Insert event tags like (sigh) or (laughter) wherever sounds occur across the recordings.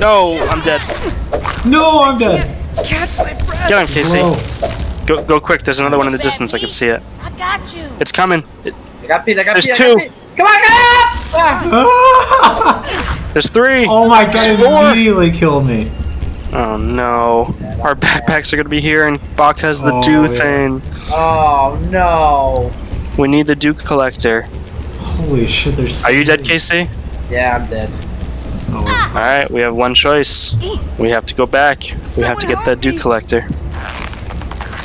No, I'm dead. No, I'm dead. Catch my breath. Get him, Casey. Whoa. Go, go quick. There's another one in the distance. I can see it. I got you. It's coming. It- I got Pete, I got There's Pete, two. got Pete. Come on, get up! Ah! Ah! there's three. Oh my god, it Four. immediately killed me. Oh no. Our backpacks are gonna be here, and Bach has the Oh, dew yeah. thing. Oh no. We need the dew collector. Holy shit, there's. Are you dead, Casey? Yeah, I'm dead. Oh, All right, we have one choice. We have to go back. We have to get that dew collector.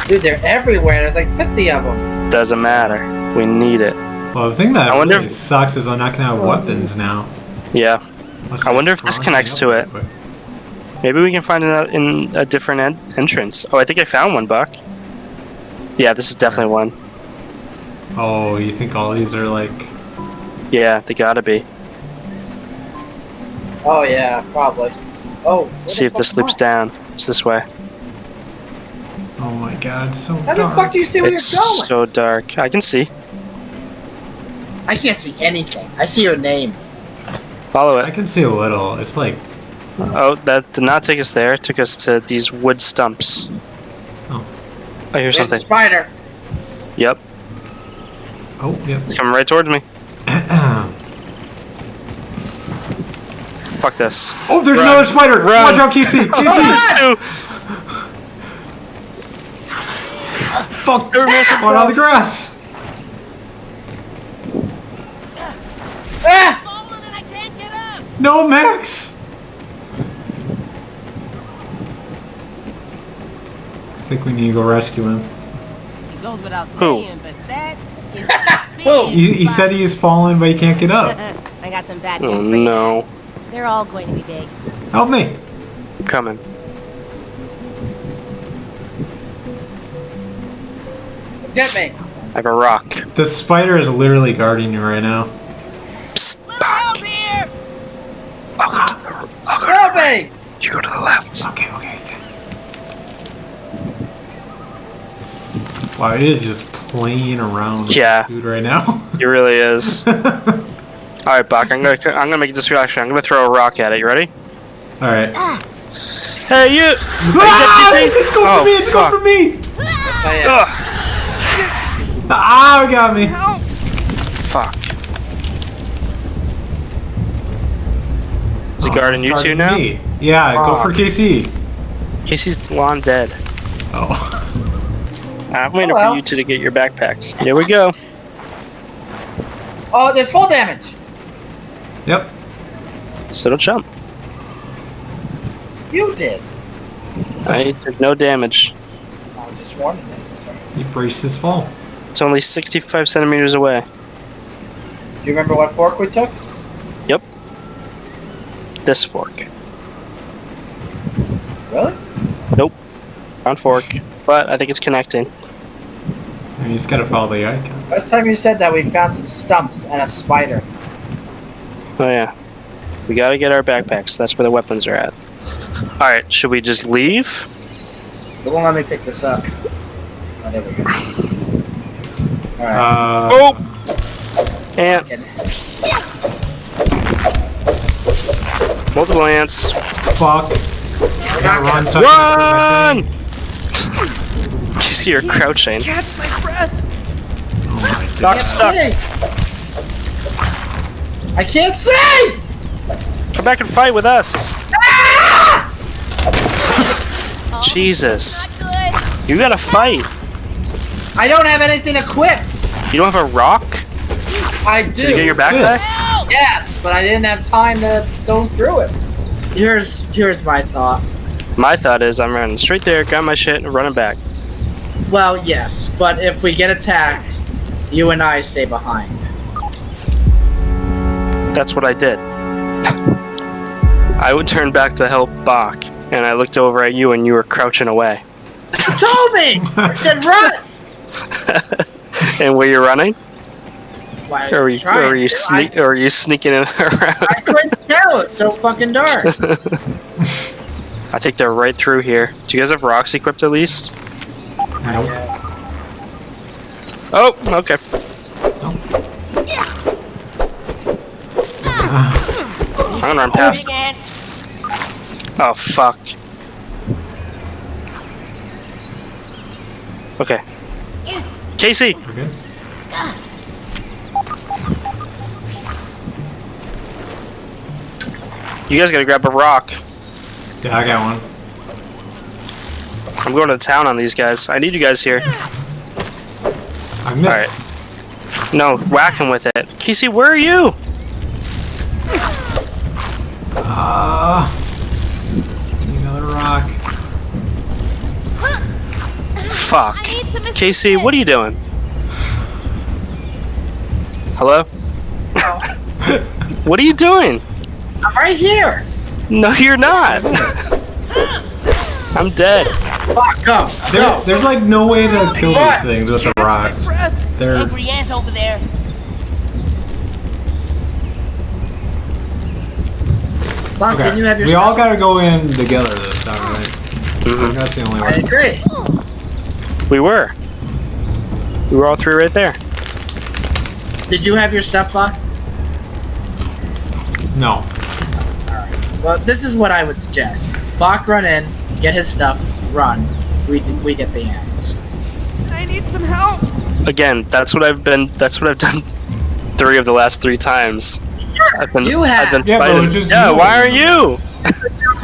Dude, they're everywhere. There's like 50 of them. Doesn't matter. We need it. well, the thing that I wonder really if- sucks is I'm not gonna have weapons now. Yeah. Unless I wonder if this connects to it. quick. Maybe we can find it in a different en- entrance. Oh, I think I found one, Buck. Yeah, this is definitely one. Oh, you think all these are like? Yeah, they gotta be. Oh yeah, probably. Oh. where See if this fuck loops down. It's this way. Oh my god, so dark. How the fuck do you see where It's you're going? so dark. I can see. I can't see anything. I see your name. Follow it. I can see a little. It's like Oh, that did not take us there. It took us to these wood stumps. Oh. I hear There's a something. spider. Yep, oh yep. it's coming right towards me. (clears throat) Fuck this. oh, there's Run. another spider. Run. Watch (laughs) out, Casey. Casey. There's two. Fuck. Spawn on the grass. Ah! Falling and I can't get up. No, Max. I think we need to go rescue him. It goes without Who? saying, but that is Who? (laughs) big. He, he said he is falling, but he can't get up. (laughs) I got some bad Oh, news for you no. Guys. They're all going to be big. Help me. Coming. Get me. I have a rock. The spider is literally guarding you right now. Psst, Help Buck. here. I'll go to the, I'll go to Help the right. me. You go to the left. Okay, okay. Wow, it is just playing around with Yeah. dude right now. He really is. (laughs) All right, Buck. I'm gonna I'm gonna make a distraction. I'm gonna throw a rock at it. You ready? Alright. Hey, you! Ah, Are you dead, it's going Oh, for me, it's fuck. going for me! Yes, I am. Ugh, Ah, got me. fuck. Is he Oh, guarding it's you two now? me. Yeah, go for Fuck. Casey. Casey's long dead. Oh. I'm waiting Hello. for you two to get your backpacks. Here we go. Oh, there's full damage. Yep. So don't jump. You did. I took no damage. I was just warning you. Sorry. He braced his fall. It's only 65 centimeters away. Do you remember what fork we took? Yep. This fork. Really? Nope. Round fork. But I think it's connecting. And you just gotta follow the icon. Last time you said that we found some stumps and a spider. Oh yeah. We gotta get our backpacks. That's where the weapons are at. Alright, should we just leave? It won't let me pick this up. Oh, there we go. Alright. Uh, Oh! Ant. Multiple ants. fuck. We're Gotta not run. gonna- so I can- Run! (laughs) you see her crouching. Catch my breath. Oh my god. Doc stuck. See! I can't see! Come back and fight with us. Ah! (laughs) Jesus. Not good. You gotta fight. I don't have anything equipped. You don't have a rock? I do. Did you get your backpack? This. Yes, but I didn't have time to go through it. Here's here's my thought. My thought is I'm running straight there, got my shit, and running back. Well, yes, but if we get attacked, you and I stay behind. That's what I did. I would turn back to help Bach, and I looked over at you and you were crouching away. You told me. I said run. (laughs) and were you running? Why, Or were you, trying or were you, to. sneak, or were you sneaking in (laughs) I, I around? couldn't tell. It's so fucking dark. (laughs) I think they're right through here. Do you guys have rocks equipped at least? Nope. Oh, okay. I'm gonna run past. Big ant. Oh fuck. Okay. Casey, We're you guys gotta grab a rock. Yeah, I got one. I'm going to town on these guys. I need you guys here. I missed. Alright. No, whack him with it. Casey, where are you? Ah. need another rock. Fuck. I need some Casey, what are you doing? Hello? (laughs) what are you doing? I'm right here. No, you're not. I'm dead. Fuck, go. There, there's like no way to kill these things with a Catch rock. my breath. They're Angry ant over there. Fuck, okay. didn't you have your we all gotta go in together this time, right? Mhm. That's the only I way. agree. We were. We were all three right there. Did you have your stuff, Buck? No. Well, this is what I would suggest. Bach run in, get his stuff, run. We we get the ants. I need some help. Again, that's what I've been. That's what I've done. (laughs) Three of the last three times. I've. You have. I've been Yeah, but it fighting. was just yeah. you. Why aren't you?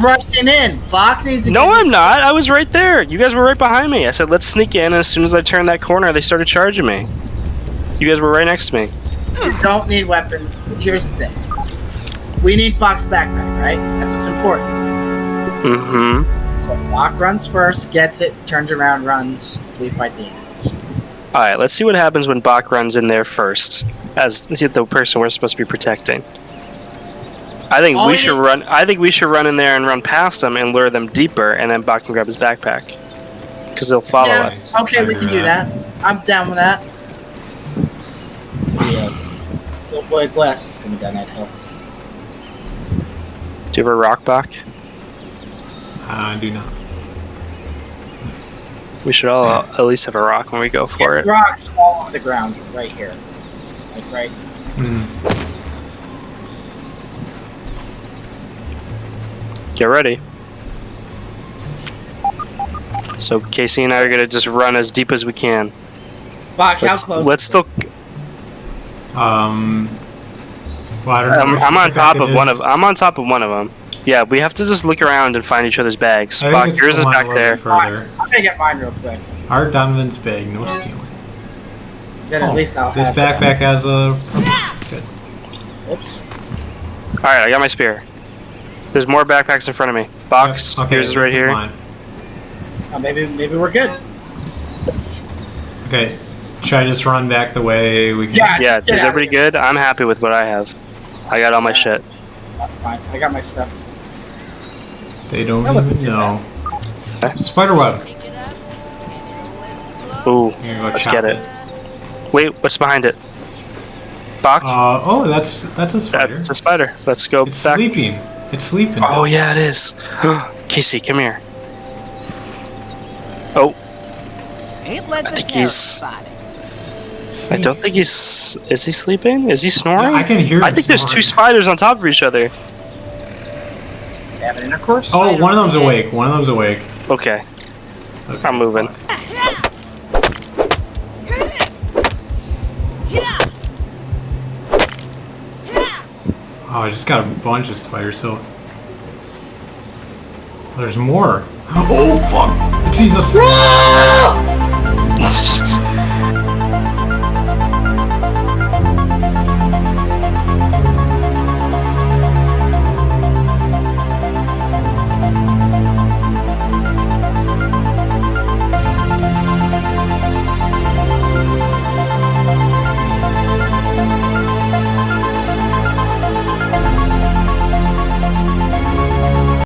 (laughs) Rushing in. Bach needs to No, I'm his- not. I was right there. You guys were right behind me. I said, let's sneak in. And as soon as I turned that corner, they started charging me. You guys were right next to me. You don't need weapons. Here's the thing. We need Bach's backpack, right? That's what's important. Mm-hmm. So Bach runs first, gets it, turns around, runs. We fight the ants. All right. Let's see what happens when Bach runs in there first, as the the person we're supposed to be protecting. I think All we we should run. I think we should run in there and run past them and lure them deeper, and then Bach can grab his backpack, because they'll follow yeah, us. okay, we can do that. that. I'm down with that. See, uh, little boy Glass is coming down that hill. Do you have a rock, Bach? I do not. We should all uh, at least have a rock when we go for Get it. Rocks all on the ground right here. Like right. Mm. Get ready. So Casey and I are gonna just run as deep as we can. Bach, how Let's, close? let's still. Um. Well, I don't know. I'm, I'm on top it of one of. I'm on top of one of them. Yeah, we have to just look around and find each other's bags. I Bach, yours is back there. Further. I'm gonna get mine real quick. Art Donovan's bag, no stealing. Then at Oh, least I'll this have that. backpack has a. Good. Oops. All right, I got my spear. There's more backpacks in front of me. Box. Okay, yours is right here. mine. Oh, maybe maybe we're good. Okay. Should I just run back the way we can? Yeah. Yeah, is everybody here. good? I'm happy with what I have. I got all my shit. Uh, fine. I got my stuff. They don't even know. Spider web. Pick it up, and it will Ooh, go let's get it. Wait, what's behind it? Bach. Uh, oh, that's that's a spider. That's a spider. Let's go It's back. sleeping. It's sleeping. Oh yeah, it is. (gasps) Casey, come here. Oh, Ain't let I think he's- spot. I don't think he's. Is he sleeping? Is he snoring? Yeah, I can hear. I him think there's two spiders on top of each other. Having intercourse. Oh, one of them's awake. One of them's awake. Okay, Okay. I'm moving. Oh, I just got a bunch of spiders. So there's more. (laughs) Oh fuck! It sees us.